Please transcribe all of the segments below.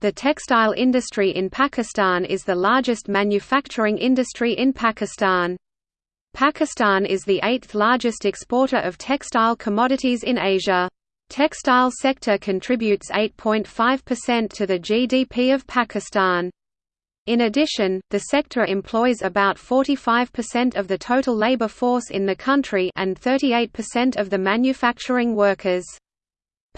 The textile industry in Pakistan is the largest manufacturing industry in Pakistan. Pakistan is the eighth largest exporter of textile commodities in Asia. Textile sector contributes 8.5% to the GDP of Pakistan. In addition, the sector employs about 45% of the total labor force in the country and 38% of the manufacturing workers.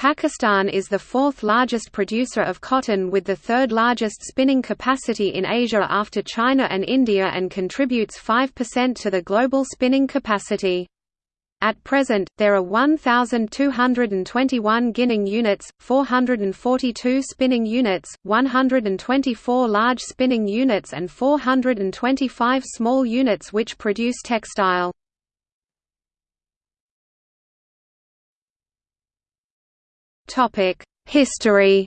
Pakistan is the fourth largest producer of cotton with the third largest spinning capacity in Asia after China and India and contributes 5% to the global spinning capacity. At present, there are 1,221 ginning units, 442 spinning units, 124 large spinning units and 425 small units which produce textile. History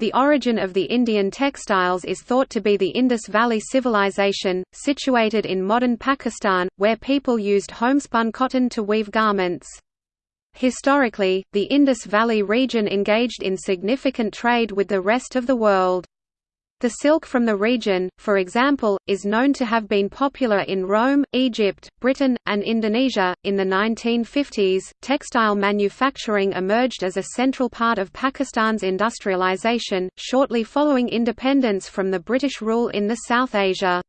The origin of the Indian textiles is thought to be the Indus Valley Civilization, situated in modern Pakistan, where people used homespun cotton to weave garments. Historically, the Indus Valley region engaged in significant trade with the rest of the world. The silk from the region, for example, is known to have been popular in Rome, Egypt, Britain, and Indonesia. In the 1950s, textile manufacturing emerged as a central part of Pakistan's industrialization, shortly following independence from the British rule in the South Asia.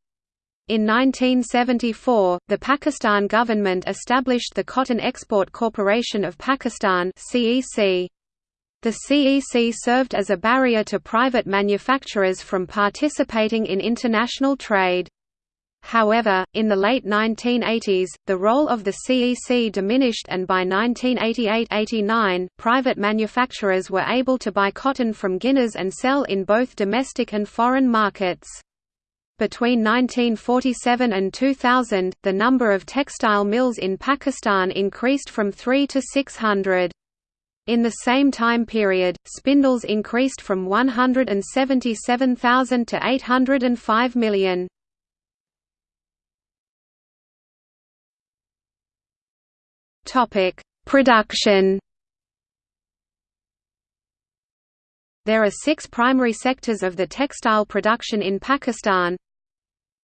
In 1974, the Pakistan government established the Cotton Export Corporation of Pakistan (CEC). The CEC served as a barrier to private manufacturers from participating in international trade. However, in the late 1980s, the role of the CEC diminished and by 1988–89, private manufacturers were able to buy cotton from ginners and sell in both domestic and foreign markets. Between 1947 and 2000, the number of textile mills in Pakistan increased from 3 to 600. In the same time period, spindles increased from 177,000 to 805 million. Topic: Production. There are six primary sectors of the textile production in Pakistan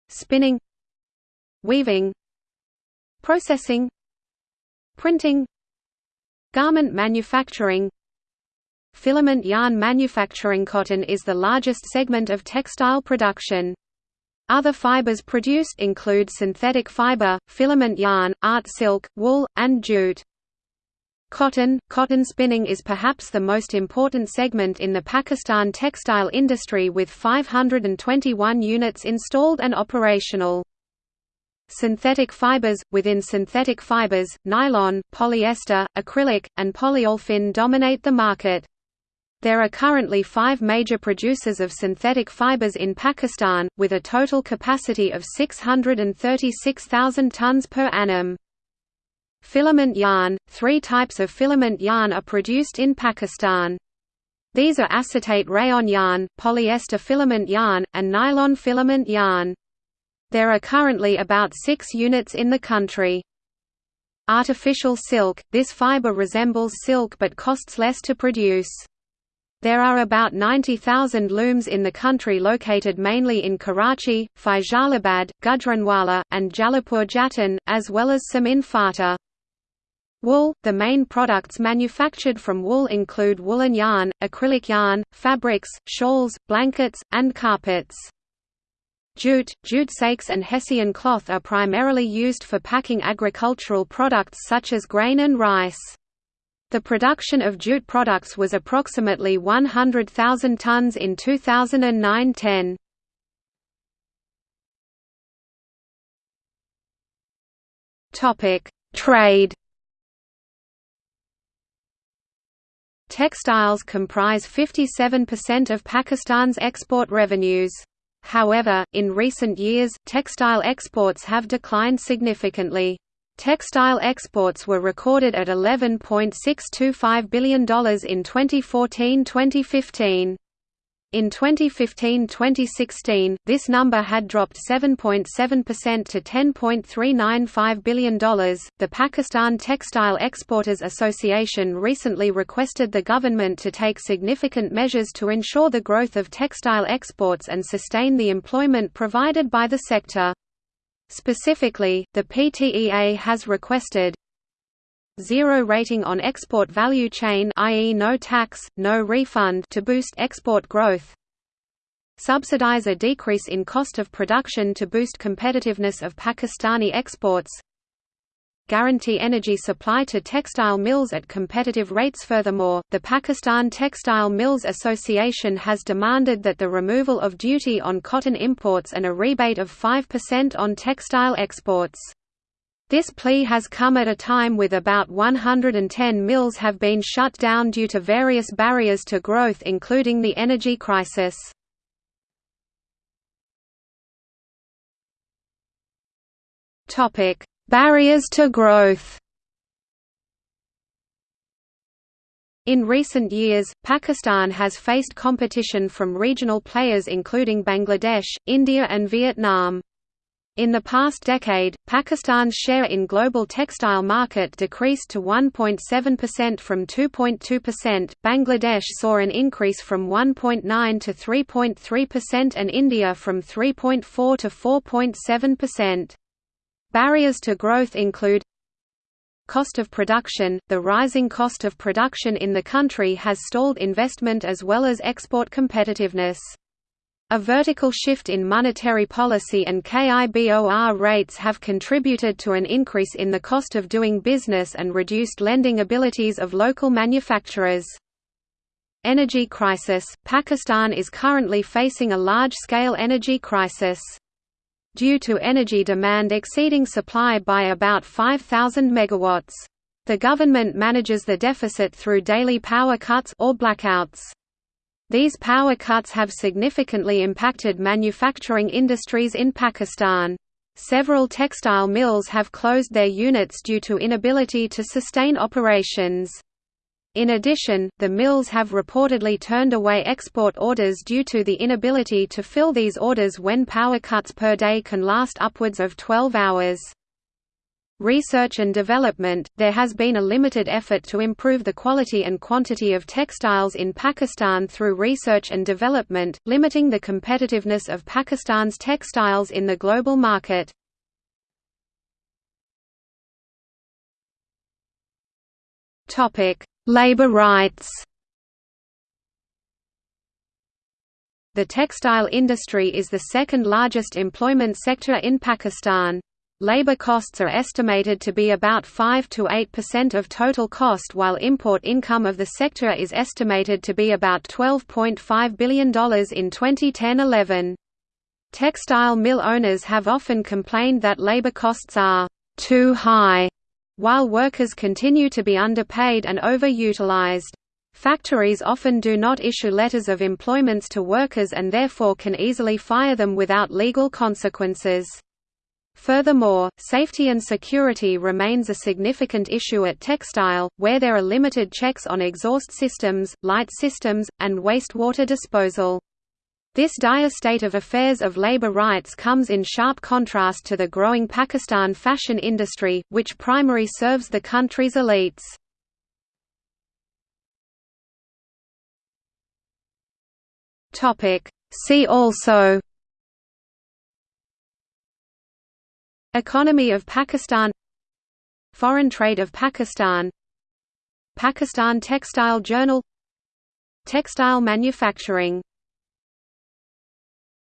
Spinning Weaving Processing Printing Garment manufacturing Filament yarn manufacturing Cotton is the largest segment of textile production. Other fibers produced include synthetic fiber, filament yarn, art silk, wool, and jute. Cotton Cotton spinning is perhaps the most important segment in the Pakistan textile industry with 521 units installed and operational. Synthetic fibers – Within synthetic fibers, nylon, polyester, acrylic, and polyolefin dominate the market. There are currently five major producers of synthetic fibers in Pakistan, with a total capacity of 636,000 tons per annum. Filament yarn – Three types of filament yarn are produced in Pakistan. These are acetate rayon yarn, polyester filament yarn, and nylon filament yarn. There are currently about 6 units in the country. Artificial silk – This fiber resembles silk but costs less to produce. There are about 90,000 looms in the country located mainly in Karachi, Faisalabad, Gujranwala, and Jalalpur Jattan, as well as some in Fata. Wool – The main products manufactured from wool include woolen yarn, acrylic yarn, fabrics, shawls, blankets, and carpets. Jute, jute sakes and Hessian cloth are primarily used for packing agricultural products such as grain and rice. The production of jute products was approximately 100,000 tons in 2009–10. Topic: Trade. Textiles comprise 57% of Pakistan's export revenues. However, in recent years, textile exports have declined significantly. Textile exports were recorded at $11.625 billion in 2014–2015. In 2015-2016, this number had dropped 7.7% to $10.395 billion. The Pakistan Textile Exporters Association recently requested the government to take significant measures to ensure the growth of textile exports and sustain the employment provided by the sector. Specifically, the PTEA has requested zero rating on export value chain i.e. no tax, no refund to boost export growth. Subsidize a decrease in cost of production to boost competitiveness of Pakistani exports. Guarantee energy supply to textile mills at competitive rates. Furthermore, the Pakistan Textile Mills Association has demanded that the removal of duty on cotton imports and a rebate of 5% on textile exports this plea has come at a time with about 110 mills have been shut down due to various barriers to growth including the energy crisis. Barriers to growth In recent years, Pakistan has faced competition from regional players including Bangladesh, India and Vietnam. In the past decade, Pakistan's share in global textile market decreased to 1.7% from 2.2%. Bangladesh saw an increase from 1.9 to 3.3% and India from 3.4 to 4.7%. Barriers to growth include Cost of production – The rising cost of production in the country has stalled investment as well as export competitiveness. A vertical shift in monetary policy and KIBOR rates have contributed to an increase in the cost of doing business and reduced lending abilities of local manufacturers. Energy crisis – Pakistan is currently facing a large-scale energy crisis. Due to energy demand exceeding supply by about 5,000 megawatts. The government manages the deficit through daily power cuts or blackouts. These power cuts have significantly impacted manufacturing industries in Pakistan. Several textile mills have closed their units due to inability to sustain operations. In addition, the mills have reportedly turned away export orders due to the inability to fill these orders when power cuts per day can last upwards of 12 hours. Research and development – There has been a limited effort to improve the quality and quantity of textiles in Pakistan through research and development, limiting the competitiveness of Pakistan's textiles in the global market. Labor rights The textile industry is the second largest employment sector in Pakistan. Labor costs are estimated to be about 5 to 8% of total cost while import income of the sector is estimated to be about $12.5 billion in 2010–11. Textile mill owners have often complained that labor costs are too high, while workers continue to be underpaid and overutilized. Factories often do not issue letters of employments to workers and therefore can easily fire them without legal consequences. Furthermore, safety and security remains a significant issue at textile, where there are limited checks on exhaust systems, light systems, and wastewater disposal. This dire state of affairs of labor rights comes in sharp contrast to the growing Pakistan fashion industry, which primarily serves the country's elites. See also Economy of Pakistan. Foreign trade of Pakistan. Pakistan Textile Journal. Textile manufacturing